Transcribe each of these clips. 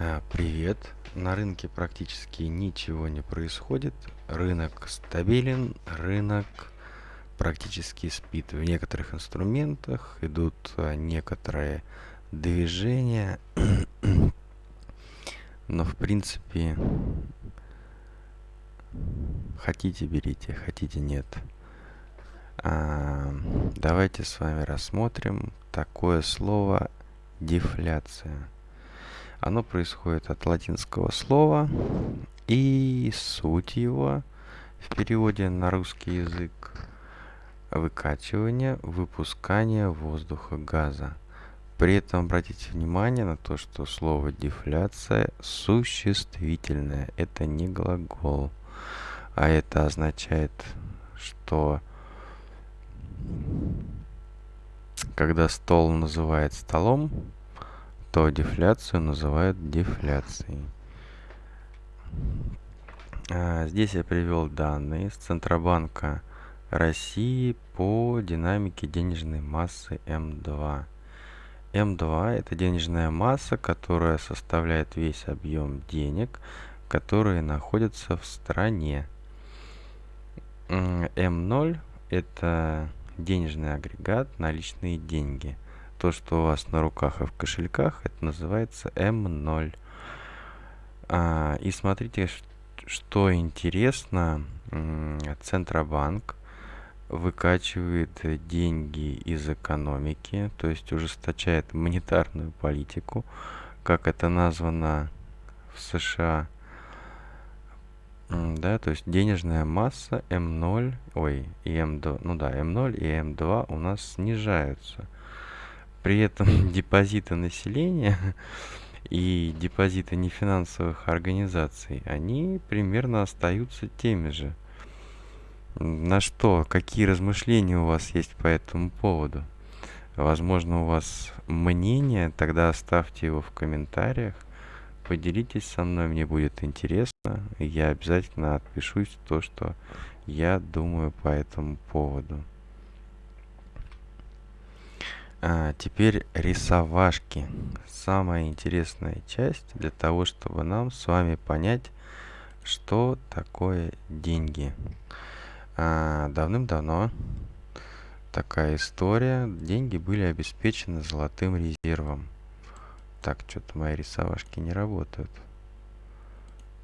А, Привет. На рынке практически ничего не происходит. Рынок стабилен, рынок практически спит. В некоторых инструментах идут а, некоторые движения, но в принципе хотите берите, хотите нет. А, давайте с вами рассмотрим такое слово дефляция. Оно происходит от латинского слова, и суть его в переводе на русский язык выкачивание, выпускание воздуха газа. При этом обратите внимание на то, что слово дефляция существительное, это не глагол, а это означает, что когда стол называют столом, то дефляцию называют дефляцией. А, здесь я привел данные с Центробанка России по динамике денежной массы М2. М2 это денежная масса, которая составляет весь объем денег, которые находятся в стране. М0 это денежный агрегат, наличные деньги – то, что у вас на руках и в кошельках, это называется М0. А, и смотрите, что интересно, Центробанк выкачивает деньги из экономики, то есть ужесточает монетарную политику, как это названо в США. Да, то есть денежная масса М0, ой, и М2, ну да, М0 и М2 у нас снижаются – при этом депозиты населения и депозиты нефинансовых организаций, они примерно остаются теми же. На что, какие размышления у вас есть по этому поводу? Возможно, у вас мнение, тогда оставьте его в комментариях. Поделитесь со мной, мне будет интересно. Я обязательно отпишусь то, что я думаю по этому поводу. А, теперь рисовашки. Самая интересная часть для того, чтобы нам с вами понять, что такое деньги. А, Давным-давно такая история. Деньги были обеспечены золотым резервом. Так, что-то мои рисовашки не работают.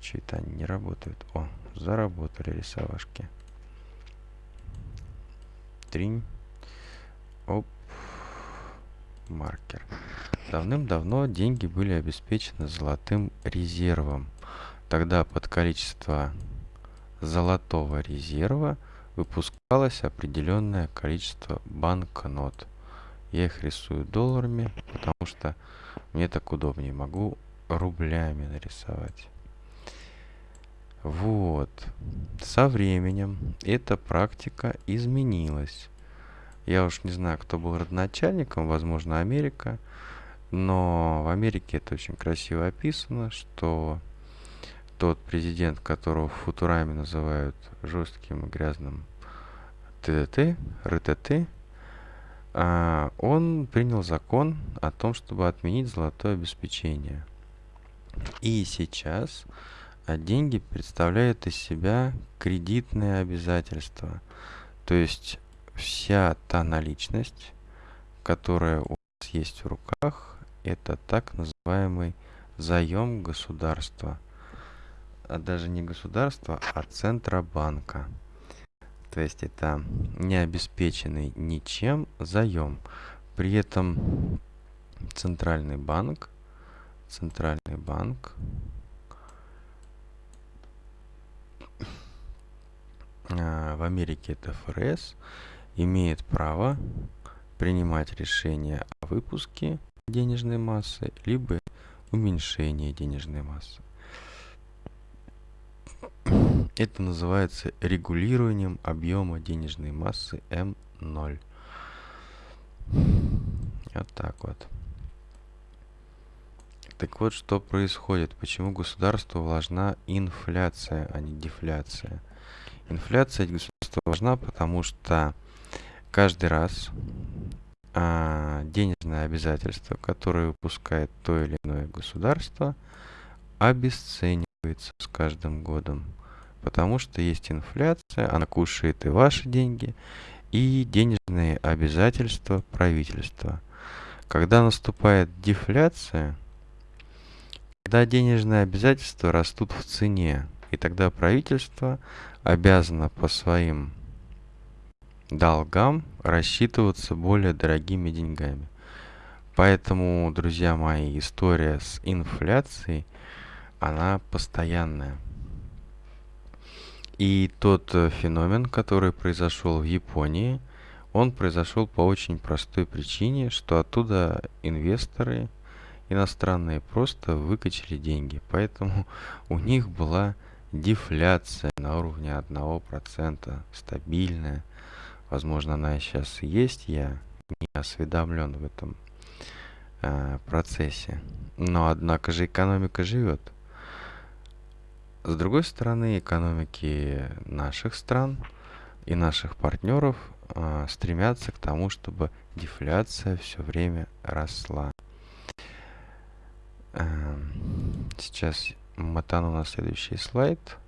Чьи-то они не работают. О, заработали рисовашки. Тринь. Оп маркер. Давным-давно деньги были обеспечены золотым резервом. Тогда под количество золотого резерва выпускалось определенное количество банкнот. Я их рисую долларами, потому что мне так удобнее. Могу рублями нарисовать. Вот. Со временем эта практика изменилась. Я уж не знаю, кто был родоначальником, возможно, Америка. Но в Америке это очень красиво описано, что тот президент, которого в Футураме называют жестким и грязным ТДТ, РТТ, а, он принял закон о том, чтобы отменить золотое обеспечение. И сейчас а, деньги представляют из себя кредитные обязательства. То есть вся та наличность, которая у вас есть в руках, это так называемый заем государства. А даже не государства, а Центробанка. То есть это не обеспеченный ничем заем. При этом Центральный банк, Центральный банк в Америке это ФРС, имеет право принимать решения о выпуске денежной массы, либо уменьшении денежной массы. Это называется регулированием объема денежной массы М0. Вот так вот. Так вот, что происходит? Почему государству важна инфляция, а не дефляция? Инфляция государству важна, потому что каждый раз а, денежное обязательство, которое выпускает то или иное государство, обесценивается с каждым годом. Потому что есть инфляция, она кушает и ваши деньги, и денежные обязательства правительства. Когда наступает дефляция, когда денежные обязательства растут в цене, и тогда правительство обязано по своим долгам рассчитываться более дорогими деньгами. Поэтому, друзья мои, история с инфляцией, она постоянная. И тот э, феномен, который произошел в Японии, он произошел по очень простой причине, что оттуда инвесторы иностранные просто выкачали деньги. Поэтому у них была дефляция на уровне 1%, стабильная. Возможно, она сейчас есть, я не осведомлен в этом э, процессе. Но, однако же, экономика живет. С другой стороны, экономики наших стран и наших партнеров э, стремятся к тому, чтобы дефляция все время росла. Э, сейчас мотану на следующий слайд.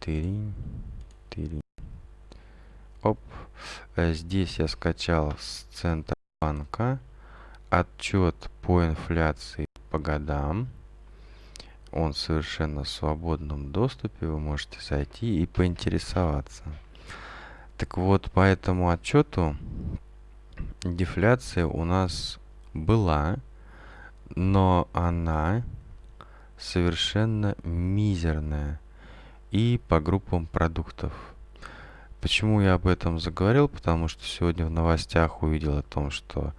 Тыринь, тыринь. Оп. Э, здесь я скачал с Центробанка отчет по инфляции по годам. Он совершенно в свободном доступе. Вы можете зайти и поинтересоваться. Так вот, по этому отчету дефляция у нас была, но она совершенно мизерная и по группам продуктов. Почему я об этом заговорил? Потому что сегодня в новостях увидел о том, что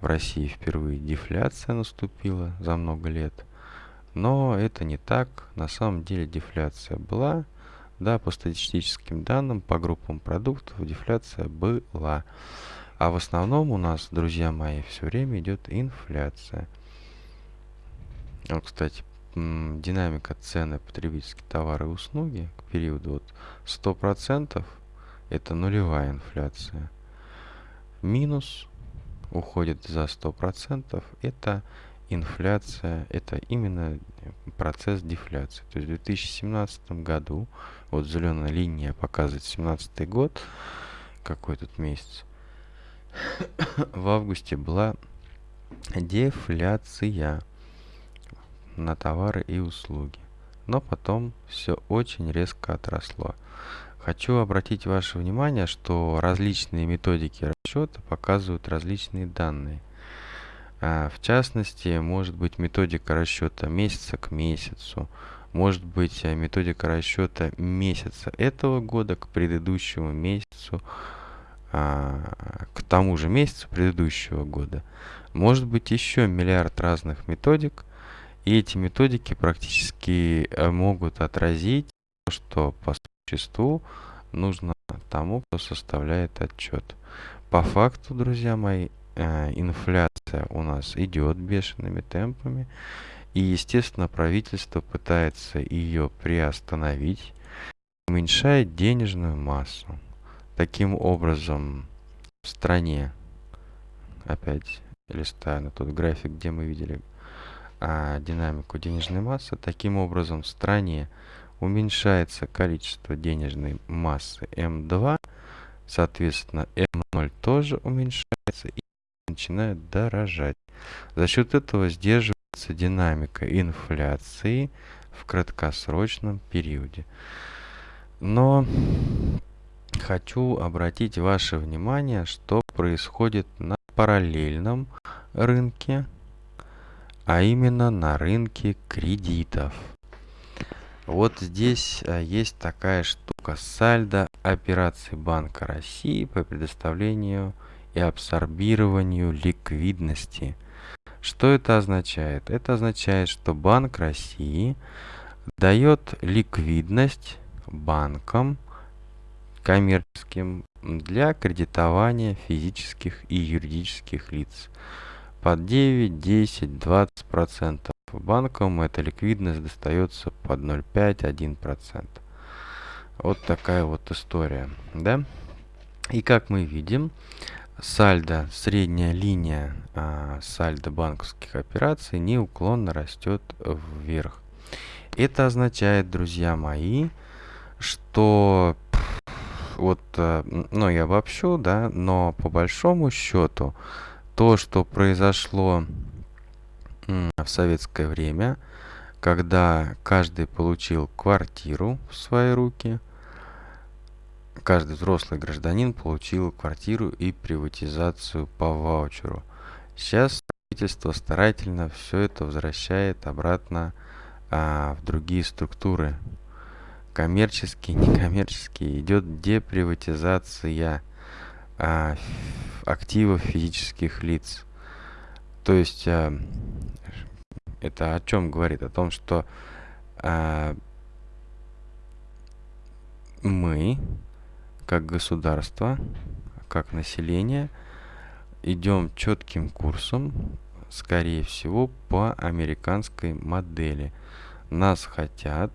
в России впервые дефляция наступила за много лет. Но это не так. На самом деле дефляция была. Да, по статистическим данным, по группам продуктов дефляция была. А в основном у нас, друзья мои, все время идет инфляция. Вот, кстати, динамика цены потребительские товары и услуги к периоду вот 100% это нулевая инфляция. Минус уходит за 100%, это инфляция, это именно процесс дефляции. То есть в 2017 году, вот зеленая линия показывает 17 год, какой тут месяц, в августе была дефляция на товары и услуги. Но потом все очень резко отросло. Хочу обратить ваше внимание, что различные методики расчета показывают различные данные. А, в частности, может быть методика расчета месяца к месяцу, может быть э, методика расчета месяца этого года к предыдущему месяцу, а, к тому же месяцу предыдущего года. Может быть еще миллиард разных методик, и эти методики практически э, могут отразить то, что существу нужно тому, кто составляет отчет. По факту, друзья мои, э, инфляция у нас идет бешеными темпами. И, естественно, правительство пытается ее приостановить, уменьшает денежную массу. Таким образом, в стране, опять листая на тот график, где мы видели а, динамику денежной массы. Таким образом, в стране уменьшается количество денежной массы М2, соответственно, М0 тоже уменьшается и начинает дорожать. За счет этого сдерживается динамика инфляции в краткосрочном периоде. Но хочу обратить ваше внимание, что происходит на параллельном рынке а именно на рынке кредитов. Вот здесь а, есть такая штука сальдо операций Банка России по предоставлению и абсорбированию ликвидности. Что это означает? Это означает, что Банк России дает ликвидность банкам коммерческим для кредитования физических и юридических лиц под 9, 10, 20 процентов. Банкам эта ликвидность достается под 0,5, 1 процент. Вот такая вот история, да? И как мы видим, сальдо, средняя линия а, сальдо банковских операций неуклонно растет вверх. Это означает, друзья мои, что вот, э, ну, я обобщу, да, но по большому счету то, что произошло в советское время, когда каждый получил квартиру в свои руки, каждый взрослый гражданин получил квартиру и приватизацию по ваучеру. Сейчас правительство старательно все это возвращает обратно а, в другие структуры. Коммерческие, некоммерческие. Идет деприватизация а, активов физических лиц. То есть а, это о чем говорит? О том, что а, мы, как государство, как население, идем четким курсом, скорее всего, по американской модели. Нас хотят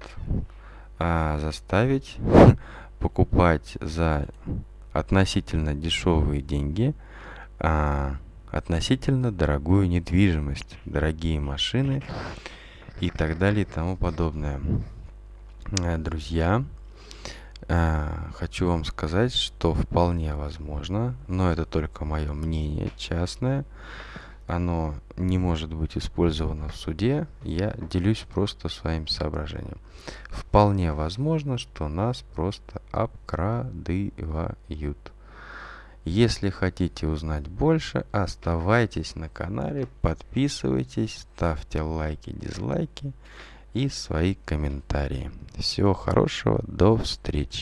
а, заставить покупать за относительно дешевые деньги а, относительно дорогую недвижимость, дорогие машины и так далее и тому подобное. Э, друзья, э, хочу вам сказать, что вполне возможно, но это только мое мнение частное, оно не может быть использовано в суде, я делюсь просто своим соображением. Вполне возможно, что нас просто обкрадывают. Если хотите узнать больше, оставайтесь на канале, подписывайтесь, ставьте лайки, дизлайки и свои комментарии. Всего хорошего, до встречи.